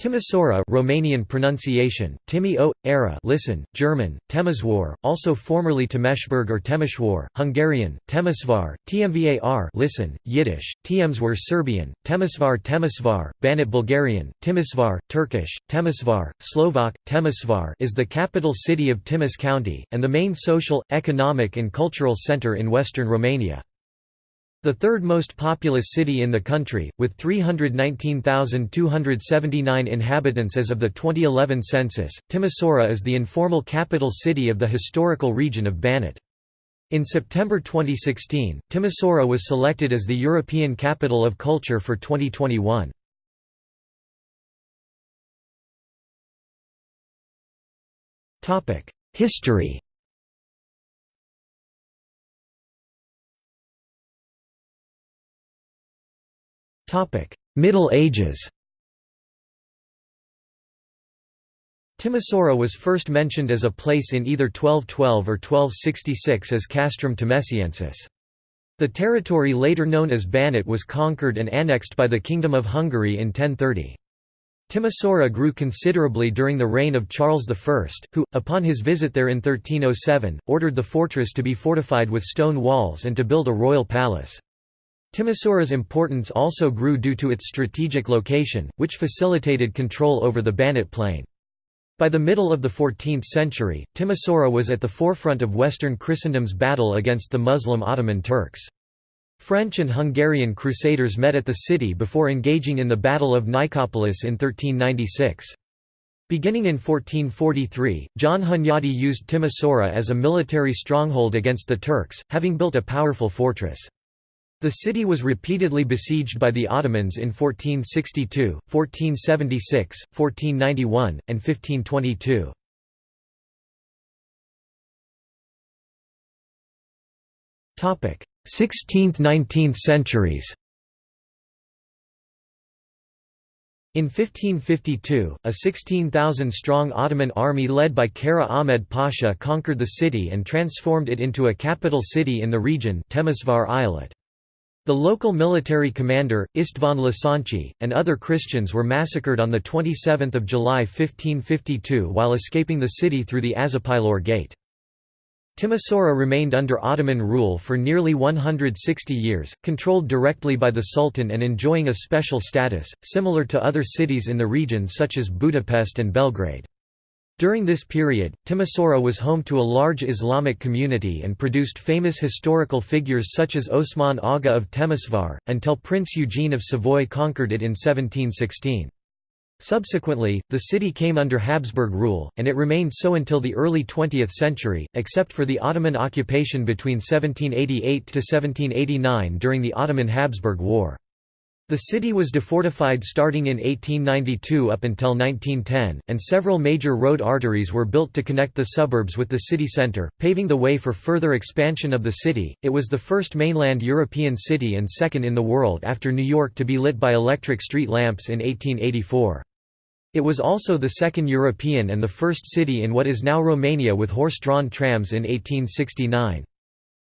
Timisoara Romanian pronunciation, Timi o, era listen, German, Temeswar, also formerly Temeshburg or Temeshwar, Hungarian, Temesvar, Tmvar listen, Yiddish, Tiemswar Serbian, Temesvar Temesvar, Banat Bulgarian, Timisvar, Turkish, Temesvar, Slovak, Temesvar is the capital city of Timis County, and the main social, economic and cultural centre in western Romania. The third most populous city in the country, with 319,279 inhabitants as of the 2011 census, Timisoara is the informal capital city of the historical region of Banat. In September 2016, Timisoara was selected as the European Capital of Culture for 2021. History Middle Ages Timisoara was first mentioned as a place in either 1212 or 1266 as Castrum Temesiensis. The territory later known as Banat was conquered and annexed by the Kingdom of Hungary in 1030. Timisoara grew considerably during the reign of Charles I, who, upon his visit there in 1307, ordered the fortress to be fortified with stone walls and to build a royal palace. Timisoara's importance also grew due to its strategic location, which facilitated control over the Banat plain. By the middle of the 14th century, Timisoara was at the forefront of Western Christendom's battle against the Muslim Ottoman Turks. French and Hungarian crusaders met at the city before engaging in the Battle of Nicopolis in 1396. Beginning in 1443, John Hunyadi used Timisoara as a military stronghold against the Turks, having built a powerful fortress. The city was repeatedly besieged by the Ottomans in 1462, 1476, 1491, and 1522. Topic: 16th–19th centuries. In 1552, a 16,000-strong Ottoman army led by Kara Ahmed Pasha conquered the city and transformed it into a capital city in the region Temesvar Eyalet. The local military commander, István Losonczy, and other Christians were massacred on 27 July 1552 while escaping the city through the Azapilor Gate. Timisoara remained under Ottoman rule for nearly 160 years, controlled directly by the Sultan and enjoying a special status, similar to other cities in the region such as Budapest and Belgrade. During this period, Timisoara was home to a large Islamic community and produced famous historical figures such as Osman Aga of Temesvar, until Prince Eugene of Savoy conquered it in 1716. Subsequently, the city came under Habsburg rule, and it remained so until the early 20th century, except for the Ottoman occupation between 1788 to 1789 during the Ottoman-Habsburg War. The city was defortified starting in 1892 up until 1910, and several major road arteries were built to connect the suburbs with the city centre, paving the way for further expansion of the city. It was the first mainland European city and second in the world after New York to be lit by electric street lamps in 1884. It was also the second European and the first city in what is now Romania with horse-drawn trams in 1869.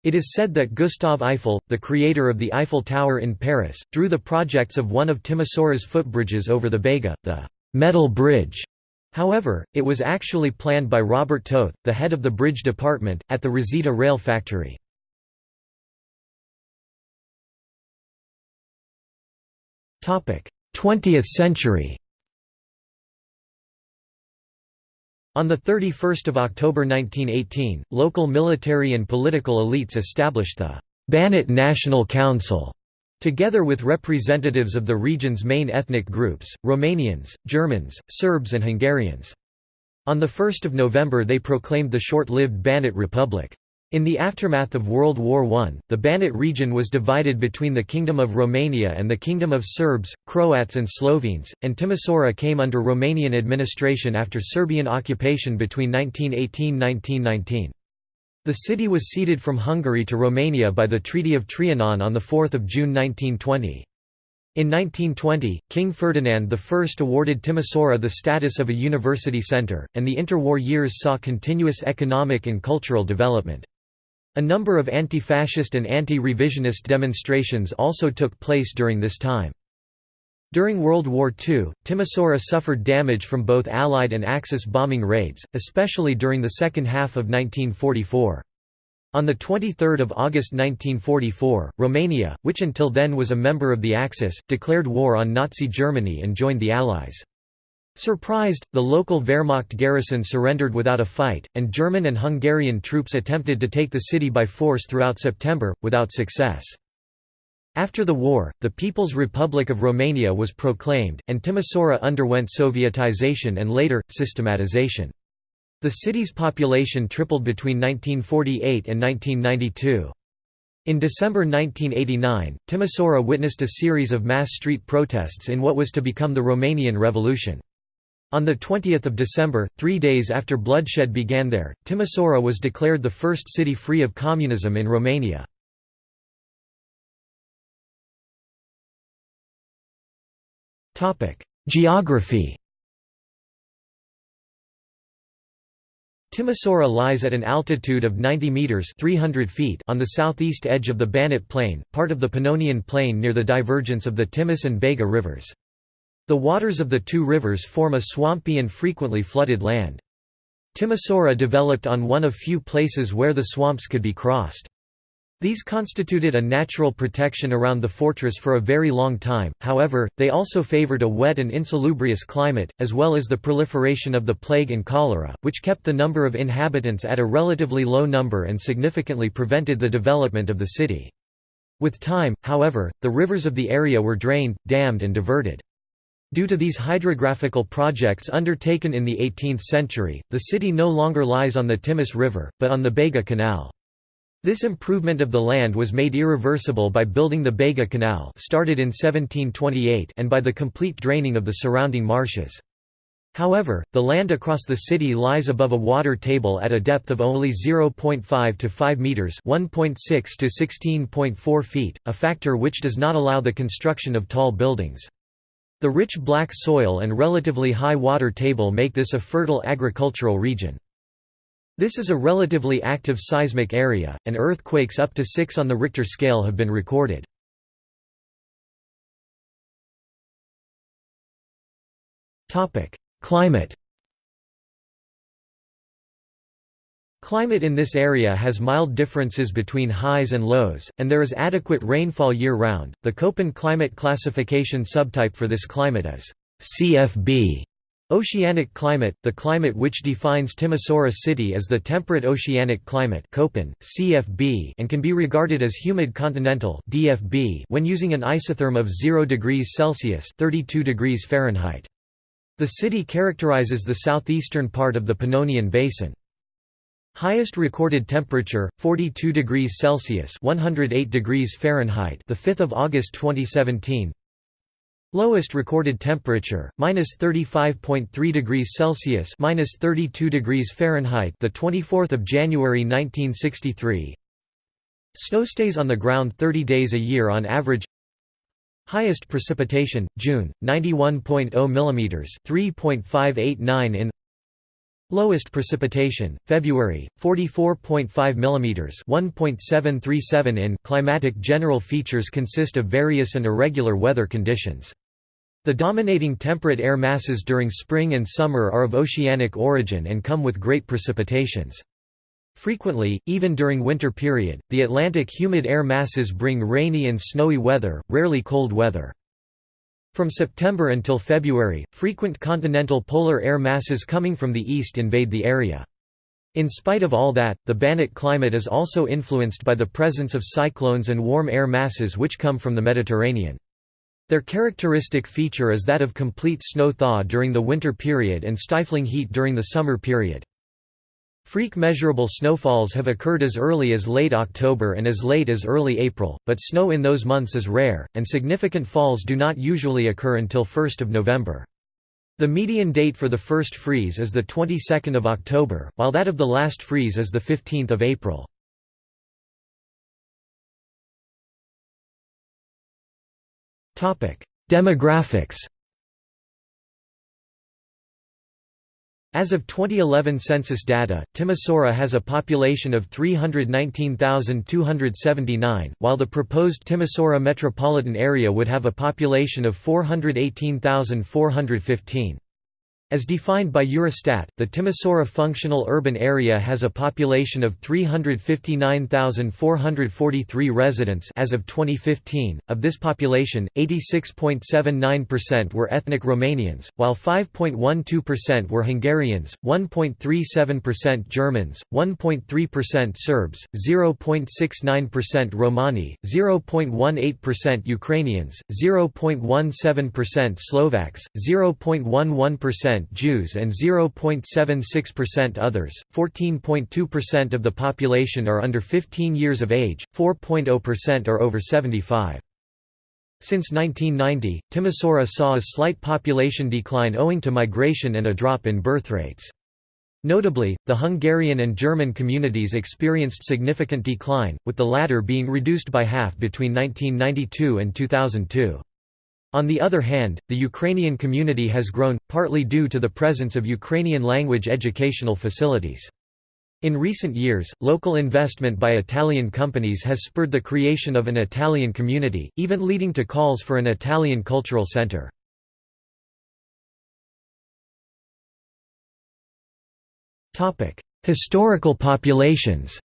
It is said that Gustave Eiffel, the creator of the Eiffel Tower in Paris, drew the projects of one of Timisoara's footbridges over the Bega, the «metal bridge». However, it was actually planned by Robert Toth, the head of the bridge department, at the Resita rail factory. Twentieth century On 31 October 1918, local military and political elites established the Banat National Council, together with representatives of the region's main ethnic groups, Romanians, Germans, Serbs and Hungarians. On 1 November they proclaimed the short-lived Banat Republic. In the aftermath of World War I, the Banat region was divided between the Kingdom of Romania and the Kingdom of Serbs, Croats and Slovenes, and Timisoara came under Romanian administration after Serbian occupation between 1918–1919. The city was ceded from Hungary to Romania by the Treaty of Trianon on 4 June 1920. In 1920, King Ferdinand I awarded Timisoara the status of a university centre, and the interwar years saw continuous economic and cultural development. A number of anti-fascist and anti-revisionist demonstrations also took place during this time. During World War II, Timisoara suffered damage from both Allied and Axis bombing raids, especially during the second half of 1944. On 23 August 1944, Romania, which until then was a member of the Axis, declared war on Nazi Germany and joined the Allies. Surprised, the local Wehrmacht garrison surrendered without a fight, and German and Hungarian troops attempted to take the city by force throughout September, without success. After the war, the People's Republic of Romania was proclaimed, and Timisoara underwent Sovietization and later, systematization. The city's population tripled between 1948 and 1992. In December 1989, Timisoara witnessed a series of mass street protests in what was to become the Romanian Revolution. On 20 December, three days after bloodshed began there, Timisoara was declared the first city free of communism in Romania. Geography Timisoara lies at an altitude of 90 meters (300 feet) on the southeast edge of the Banat Plain, part of the Pannonian Plain near the divergence of the Timis and Bega rivers. The waters of the two rivers form a swampy and frequently flooded land. Timisoara developed on one of few places where the swamps could be crossed. These constituted a natural protection around the fortress for a very long time, however, they also favored a wet and insalubrious climate, as well as the proliferation of the plague and cholera, which kept the number of inhabitants at a relatively low number and significantly prevented the development of the city. With time, however, the rivers of the area were drained, dammed and diverted. Due to these hydrographical projects undertaken in the 18th century, the city no longer lies on the Timis River, but on the Bega Canal. This improvement of the land was made irreversible by building the Bega Canal started in 1728 and by the complete draining of the surrounding marshes. However, the land across the city lies above a water table at a depth of only 0.5 to 5 meters, 1.6 to 16.4 feet, a factor which does not allow the construction of tall buildings. The rich black soil and relatively high water table make this a fertile agricultural region. This is a relatively active seismic area, and earthquakes up to 6 on the Richter scale have been recorded. Climate Climate in this area has mild differences between highs and lows, and there is adequate rainfall year-round. The Köppen climate classification subtype for this climate is CFB, Oceanic climate, the climate which defines Timisoara city as the temperate oceanic climate Köppen, CFB and can be regarded as humid continental DFB when using an isotherm of 0 degrees Celsius 32 degrees Fahrenheit. The city characterizes the southeastern part of the Pannonian Basin. Highest recorded temperature 42 degrees Celsius 108 degrees Fahrenheit the 5th of August 2017 Lowest recorded temperature -35.3 degrees Celsius -32 degrees Fahrenheit the 24th of January 1963 Snow stays on the ground 30 days a year on average. Highest precipitation June 91.0 mm 3.589 in Lowest precipitation, February, 44.5 mm 1.737 in Climatic general features consist of various and irregular weather conditions. The dominating temperate air masses during spring and summer are of oceanic origin and come with great precipitations. Frequently, even during winter period, the Atlantic humid air masses bring rainy and snowy weather, rarely cold weather. From September until February, frequent continental polar air masses coming from the east invade the area. In spite of all that, the Banat climate is also influenced by the presence of cyclones and warm air masses which come from the Mediterranean. Their characteristic feature is that of complete snow thaw during the winter period and stifling heat during the summer period. Freak measurable snowfalls have occurred as early as late October and as late as early April, but snow in those months is rare, and significant falls do not usually occur until 1 November. The median date for the first freeze is the 22nd of October, while that of the last freeze is the 15th of April. Demographics As of 2011 census data, Timisoara has a population of 319,279, while the proposed Timisoara metropolitan area would have a population of 418,415. As defined by Eurostat, the Timisoara functional urban area has a population of 359,443 residents as of 2015. Of this population, 86.79% were ethnic Romanians, while 5.12% were Hungarians, 1.37% Germans, 1.3% Serbs, 0.69% Romani, 0.18% Ukrainians, 0.17% Slovaks, 0.11% Jews and 0.76% others. 14.2% of the population are under 15 years of age, 4.0% are over 75. Since 1990, Timisoara saw a slight population decline owing to migration and a drop in birth rates. Notably, the Hungarian and German communities experienced significant decline, with the latter being reduced by half between 1992 and 2002. On the other hand, the Ukrainian community has grown, partly due to the presence of Ukrainian language educational facilities. In recent years, local investment by Italian companies has spurred the creation of an Italian community, even leading to calls for an Italian cultural center. Historical populations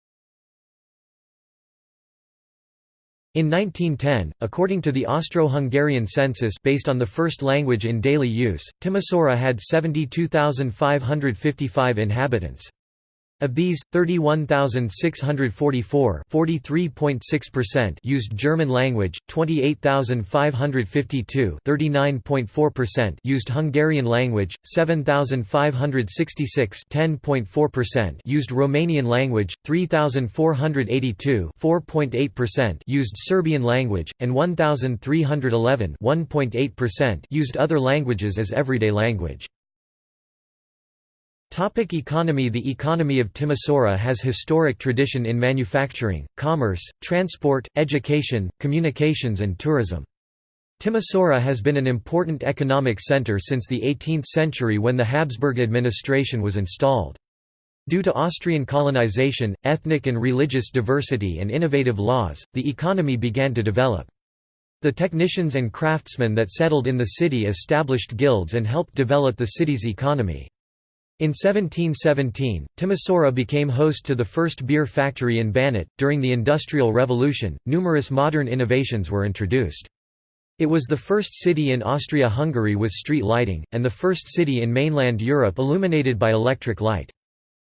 In 1910, according to the Austro-Hungarian census based on the first language in daily use, Timisoara had 72,555 inhabitants. Of these, 31,644 used German language, 28,552 used Hungarian language, 7,566 used Romanian language, 3,482 used Serbian language, and 1,311 used other languages as everyday language. Topic economy The economy of Timisoara has historic tradition in manufacturing, commerce, transport, education, communications and tourism. Timisoara has been an important economic center since the 18th century when the Habsburg administration was installed. Due to Austrian colonization, ethnic and religious diversity and innovative laws, the economy began to develop. The technicians and craftsmen that settled in the city established guilds and helped develop the city's economy. In 1717, Timisoara became host to the first beer factory in Banat. During the Industrial Revolution, numerous modern innovations were introduced. It was the first city in Austria-Hungary with street lighting, and the first city in mainland Europe illuminated by electric light.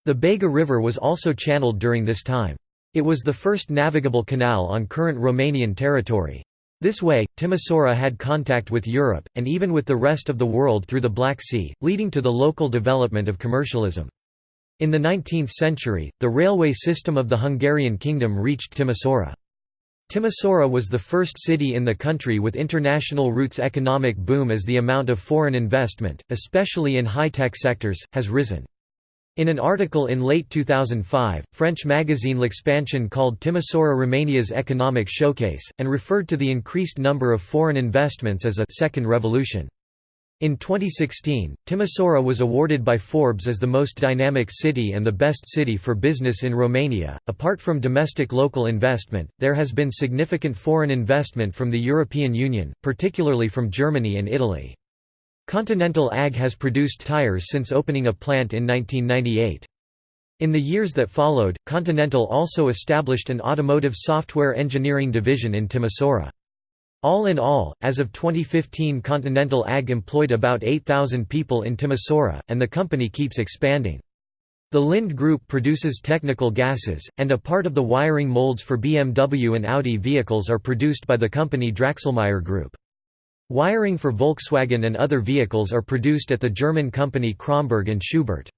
The Bega River was also channeled during this time. It was the first navigable canal on current Romanian territory. This way, Timisoara had contact with Europe, and even with the rest of the world through the Black Sea, leading to the local development of commercialism. In the 19th century, the railway system of the Hungarian kingdom reached Timisoara. Timisoara was the first city in the country with international routes economic boom as the amount of foreign investment, especially in high-tech sectors, has risen. In an article in late 2005, French magazine L'Expansion called Timisoara Romania's economic showcase, and referred to the increased number of foreign investments as a second revolution. In 2016, Timisoara was awarded by Forbes as the most dynamic city and the best city for business in Romania. Apart from domestic local investment, there has been significant foreign investment from the European Union, particularly from Germany and Italy. Continental AG has produced tires since opening a plant in 1998. In the years that followed, Continental also established an automotive software engineering division in Timisoara. All in all, as of 2015 Continental AG employed about 8,000 people in Timisoara, and the company keeps expanding. The Linde Group produces technical gases, and a part of the wiring molds for BMW and Audi vehicles are produced by the company Draxlmaier Group. Wiring for Volkswagen and other vehicles are produced at the German company Kromberg and Schubert.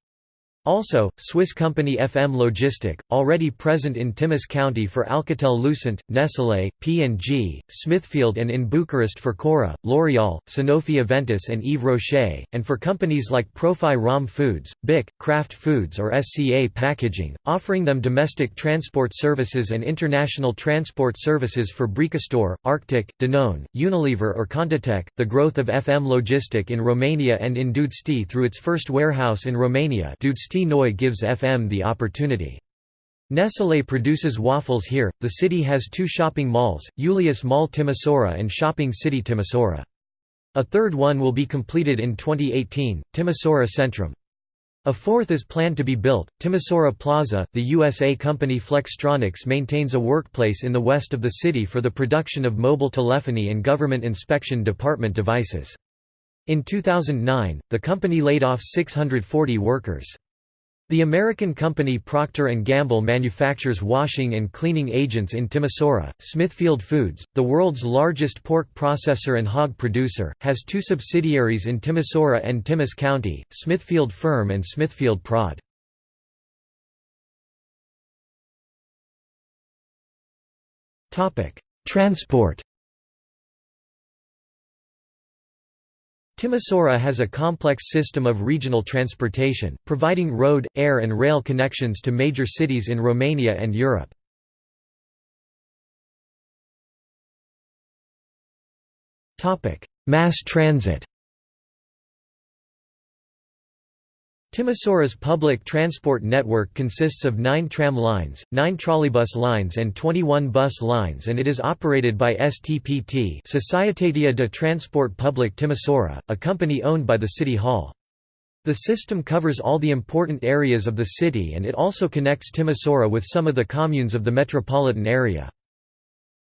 Also, Swiss company FM Logistic, already present in Timis County for Alcatel-Lucent, Nestlé, P&G, Smithfield and in Bucharest for Cora, L'Oréal, Sanofi Aventis and Yves Rocher, and for companies like Profi Rom Foods, BIC, Kraft Foods or SCA Packaging, offering them domestic transport services and international transport services for Bricastor, Arctic, Danone, Unilever or Contatec. The growth of FM Logistic in Romania and in Giusti through its first warehouse in Romania Noi gives FM the opportunity. Nestlé produces waffles here. The city has two shopping malls, Julius Mall Timisoara and Shopping City Timisoara. A third one will be completed in 2018, Timisoara Centrum. A fourth is planned to be built, Timisoara Plaza. The USA company Flextronics maintains a workplace in the west of the city for the production of mobile telephony and government inspection department devices. In 2009, the company laid off 640 workers. The American company Procter & Gamble manufactures washing and cleaning agents in Timisoara. Smithfield Foods, the world's largest pork processor and hog producer, has two subsidiaries in Timisoara and Timis County, Smithfield Firm and Smithfield Prod. Transport Timisoara has a complex system of regional transportation, providing road, air and rail connections to major cities in Romania and Europe. Mass transit Timisoara's public transport network consists of nine tram lines, nine trolleybus lines and 21 bus lines and it is operated by STPT Societatea de Transport Public Timisoara, a company owned by the City Hall. The system covers all the important areas of the city and it also connects Timisoara with some of the communes of the metropolitan area.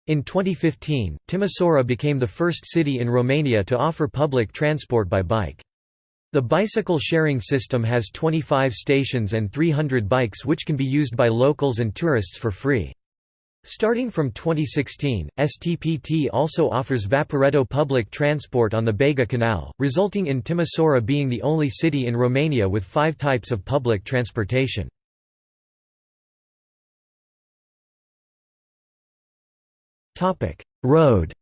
In 2015, Timisoara became the first city in Romania to offer public transport by bike. The bicycle sharing system has 25 stations and 300 bikes which can be used by locals and tourists for free. Starting from 2016, STPT also offers Vaporetto public transport on the Bega Canal, resulting in Timisoara being the only city in Romania with five types of public transportation. Road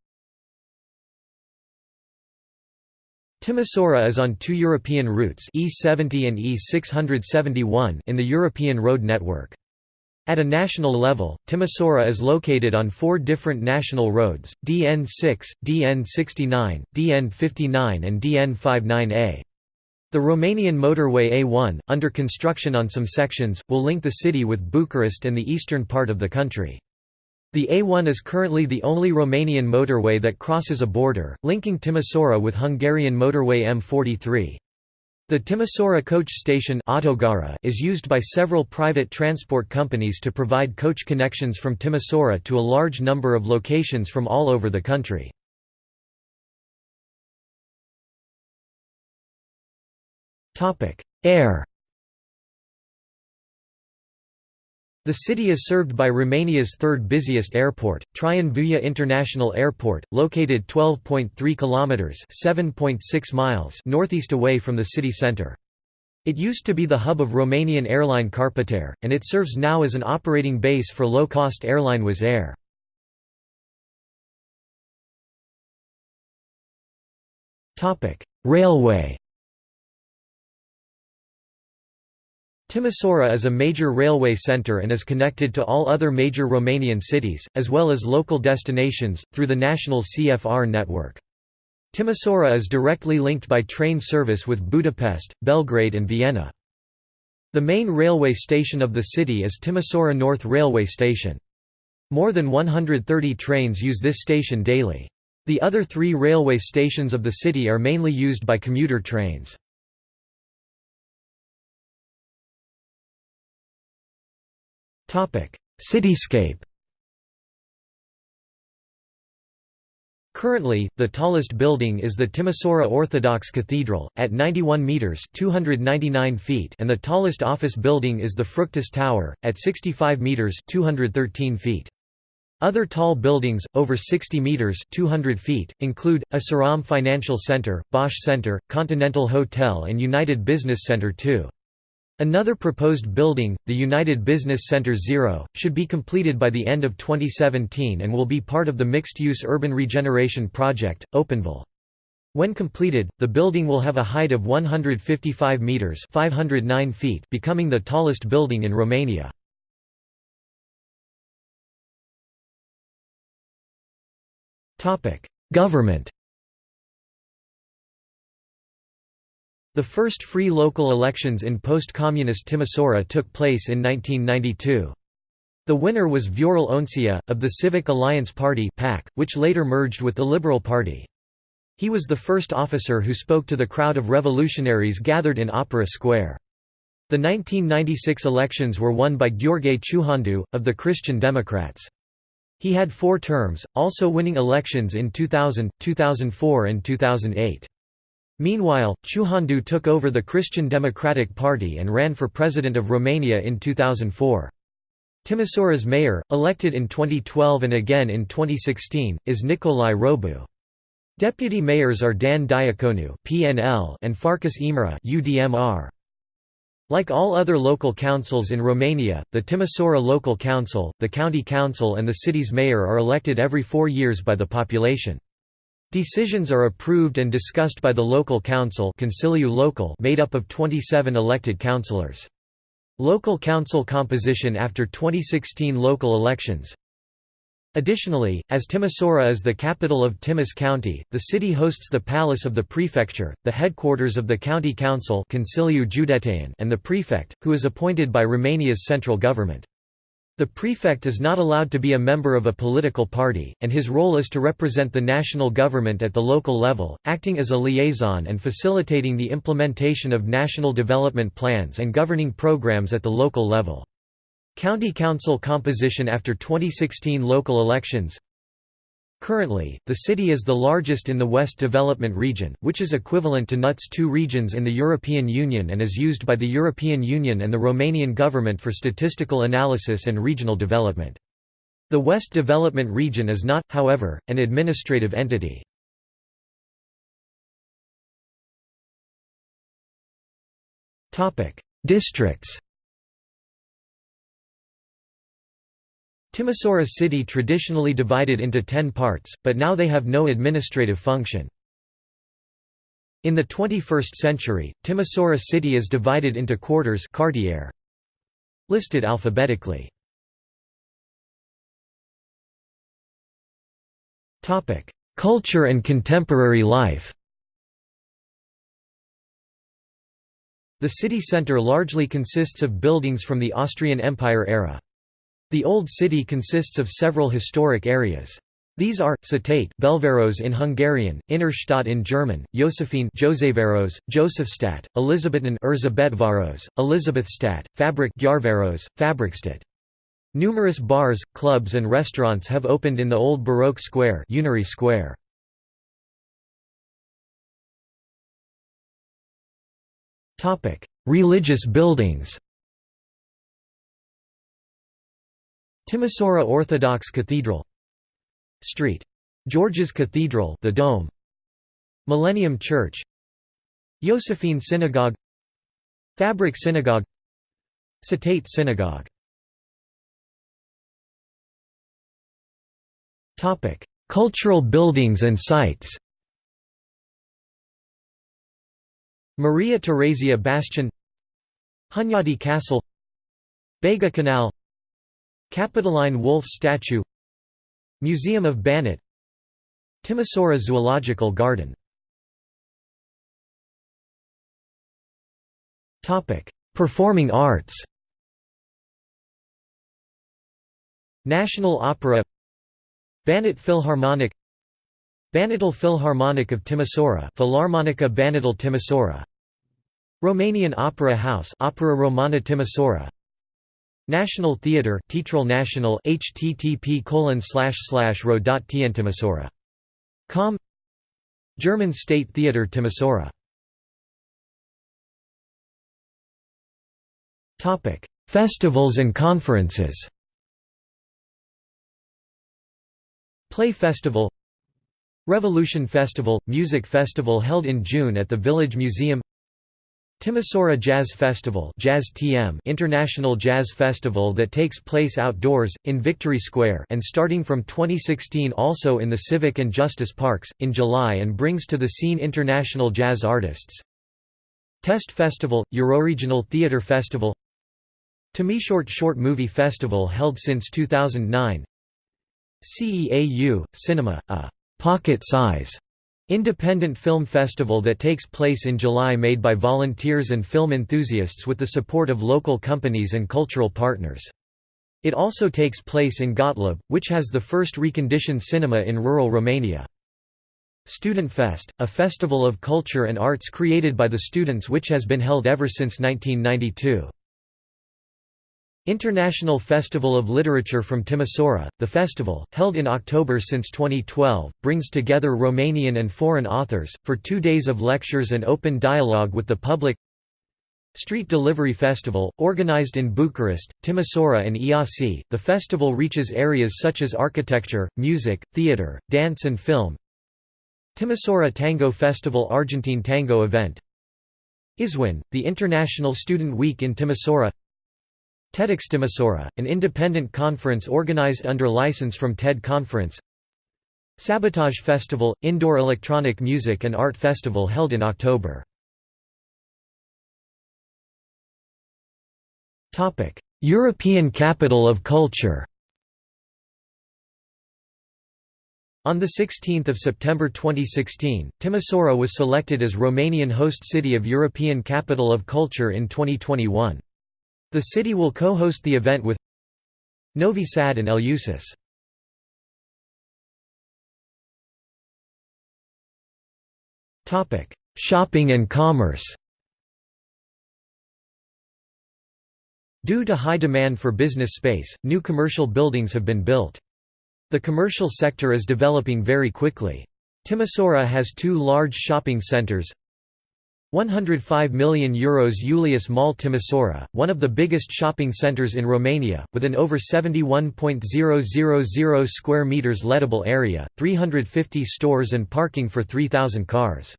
Timisoara is on two European routes E70 and E671 in the European road network. At a national level, Timisoara is located on four different national roads, DN6, DN69, DN59 and DN59A. The Romanian motorway A1, under construction on some sections, will link the city with Bucharest and the eastern part of the country. The A1 is currently the only Romanian motorway that crosses a border, linking Timisoara with Hungarian motorway M43. The Timisoara coach station is used by several private transport companies to provide coach connections from Timisoara to a large number of locations from all over the country. Air The city is served by Romania's third busiest airport, Traian Vuia International Airport, located 12.3 kilometers (7.6 miles) northeast away from the city center. It used to be the hub of Romanian airline Carpatair, and it serves now as an operating base for low-cost airline Wizz Air. Topic: Railway Timisoara is a major railway centre and is connected to all other major Romanian cities, as well as local destinations, through the national CFR network. Timisoara is directly linked by train service with Budapest, Belgrade and Vienna. The main railway station of the city is Timisoara North Railway Station. More than 130 trains use this station daily. The other three railway stations of the city are mainly used by commuter trains. Cityscape Currently, the tallest building is the Timisoara Orthodox Cathedral, at 91 metres 299 feet and the tallest office building is the Fructus Tower, at 65 metres 213 feet. Other tall buildings, over 60 metres 200 feet, include, Asaram Financial Center, Bosch Center, Continental Hotel and United Business Center II. Another proposed building, the United Business Center Zero, should be completed by the end of 2017 and will be part of the mixed-use urban regeneration project, Openville. When completed, the building will have a height of 155 meters (509 feet), becoming the tallest building in Romania. Topic: Government The first free local elections in post-communist Timisoara took place in 1992. The winner was Viorel Oncea, of the Civic Alliance Party which later merged with the Liberal Party. He was the first officer who spoke to the crowd of revolutionaries gathered in Opera Square. The 1996 elections were won by Gheorghe Ciuhandu, of the Christian Democrats. He had four terms, also winning elections in 2000, 2004 and 2008. Meanwhile, Ciuhandu took over the Christian Democratic Party and ran for President of Romania in 2004. Timisoara's mayor, elected in 2012 and again in 2016, is Nicolae Robu. Deputy mayors are Dan Diaconu and Farkas Imre UDMR. Like all other local councils in Romania, the Timisoara Local Council, the County Council and the city's mayor are elected every four years by the population. Decisions are approved and discussed by the local council Local made up of 27 elected councillors. Local council composition after 2016 local elections Additionally, as Timisoara is the capital of Timis County, the city hosts the Palace of the Prefecture, the headquarters of the County Council and the prefect, who is appointed by Romania's central government. The prefect is not allowed to be a member of a political party, and his role is to represent the national government at the local level, acting as a liaison and facilitating the implementation of national development plans and governing programs at the local level. County Council composition after 2016 local elections Currently, the city is the largest in the West Development Region, which is equivalent to NUTS 2 regions in the European Union and is used by the European Union and the Romanian government for statistical analysis and regional development. The West Development Region is not, however, an administrative entity. Districts Timisoara city traditionally divided into ten parts, but now they have no administrative function. In the 21st century, Timisoara city is divided into quarters quartiere, listed alphabetically. Culture and contemporary life The city centre largely consists of buildings from the Austrian Empire era. The Old City consists of several historic areas. These are, Cetate Belváros in Hungarian, Innerstadt in German, Josephine Józsefváros, Josephstadt, Elizabethan Erzsébetváros, Elizabethstadt, Fabrik Gyarváros, Fabrikstadt. Numerous bars, clubs and restaurants have opened in the old Baroque square, Unirii square. Religious buildings Timisoara Orthodox Cathedral Street. George's Cathedral the Dome. Millennium Church. Josephine Synagogue. Fabric Synagogue. Cetate Synagogue. Cultural buildings and sites. Maria Theresia Bastion. Hunyadi Castle. Bega Canal Capitoline Wolf statue Museum of Banat Timisoara Zoological Garden. Performing arts. National Opera Banat Philharmonic Banatul Philharmonic of Timisoara Philharmonica Banatul Timisoara. Romanian Opera House Opera Romana Timisoara National Theatre Teatral National http colon slash slash Com. German State Theatre Timisoara Topic. Festivals and conferences. Play Festival. Revolution Festival – Music festival held in June at the Village Museum Timisoara Jazz Festival Jazz TM International Jazz Festival that takes place outdoors, in Victory Square and starting from 2016 also in the Civic and Justice Parks, in July and brings to the scene international jazz artists. Test Festival – Euroregional Theatre Festival Timishort Short Movie Festival held since 2009 CEAU – Cinema, a «pocket-size» Independent Film Festival that takes place in July made by volunteers and film enthusiasts with the support of local companies and cultural partners. It also takes place in Gottlob, which has the first reconditioned cinema in rural Romania. Student Fest, a festival of culture and arts created by the students which has been held ever since 1992. International Festival of Literature from Timisoara, the festival, held in October since 2012, brings together Romanian and foreign authors, for two days of lectures and open dialogue with the public. Street Delivery Festival, organized in Bucharest, Timisoara and Iasi, the festival reaches areas such as architecture, music, theatre, dance and film. Timisoara Tango Festival Argentine Tango event. ISWIN, the International Student Week in Timisoara TEDx Timisoara, an independent conference organized under license from TED Conference. Sabotage Festival – Indoor electronic music and art festival held in October. European Capital of Culture. On 16 September 2016, Timisoara was selected as Romanian host city of European Capital of Culture in 2021. The city will co-host the event with Novi Sad and Eleusis. Shopping and commerce Due to high demand for business space, new commercial buildings have been built. The commercial sector is developing very quickly. Timisoara has two large shopping centres, 105 million euros Julius Mall Timisoara, one of the biggest shopping centres in Romania, with an over 71.000 square metres lettable area, 350 stores and parking for 3,000 cars.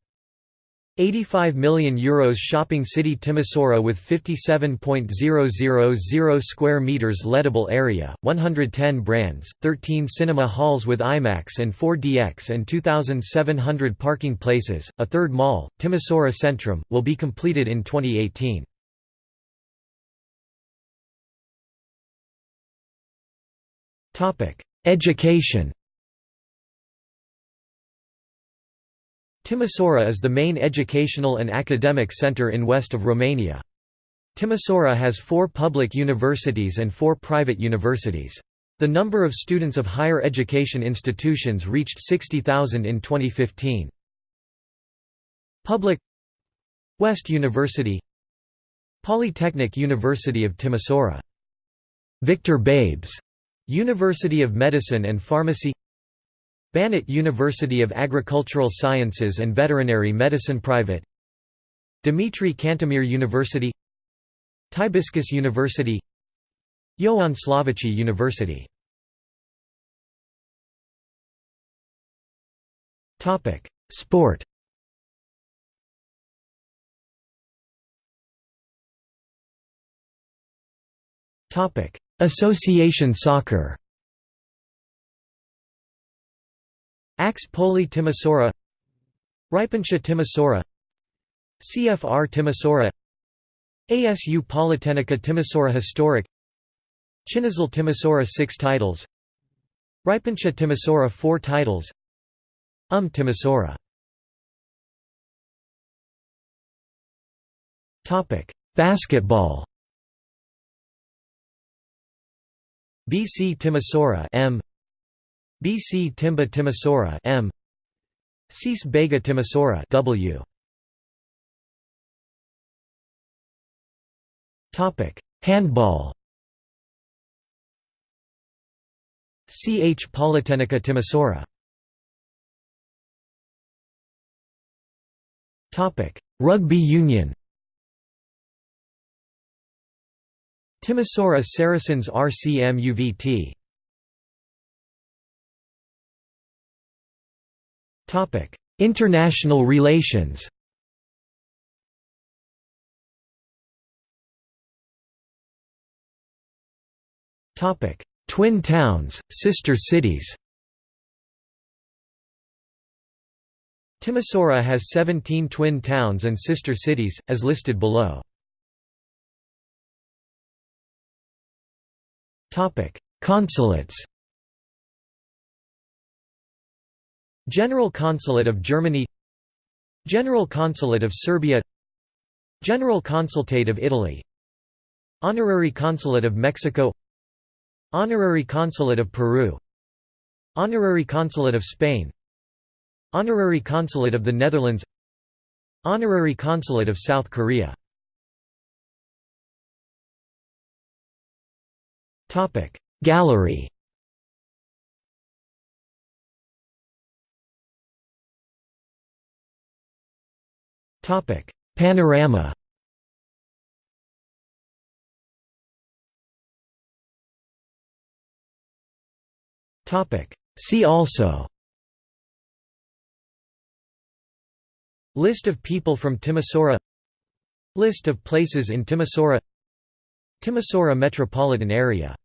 85 million euros shopping city Timisoara with 57.000 square meters lettable area, 110 brands, 13 cinema halls with IMAX and 4DX and 2700 parking places. A third mall, Timisoara Centrum, will be completed in 2018. Topic: Education Timisoara is the main educational and academic center in west of Romania. Timisoara has four public universities and four private universities. The number of students of higher education institutions reached 60,000 in 2015. Public West University Polytechnic University of Timisoara Victor Babes University of Medicine and Pharmacy Banat University of Agricultural Sciences and Veterinary Medicine Private. Dimitrie Cantemir University. Tibiscus University. Ioan Slavici University. Sport. Association soccer Ax Poli Timisoara Ripensia Timisoara CFR Timisoara ASU Politehnica Timisoara Historic Chinezul Timisoara 6 titles Ripensia Timisoara 4 titles UM Timisoara Basketball. BC Timisoara M BC Timba Timisoara M. Cis Bega Timisoara W. Topic Handball. CH Politehnica Timisoara Topic Rugby Union. Timisoara Saracens RCM UVT Topic: International relations. Topic: Twin towns, sister cities. Timisoara has 17 twin towns and sister cities, as listed below. Consulates General Consulate of Germany General Consulate of Serbia General Consulate of Italy Honorary Consulate of Mexico Honorary Consulate of Peru Honorary Consulate of Spain Honorary Consulate of the Netherlands Honorary Consulate of South Korea Gallery Panorama. See also. List of people from Timisoara. List of places in Timisoara. Timisoara metropolitan area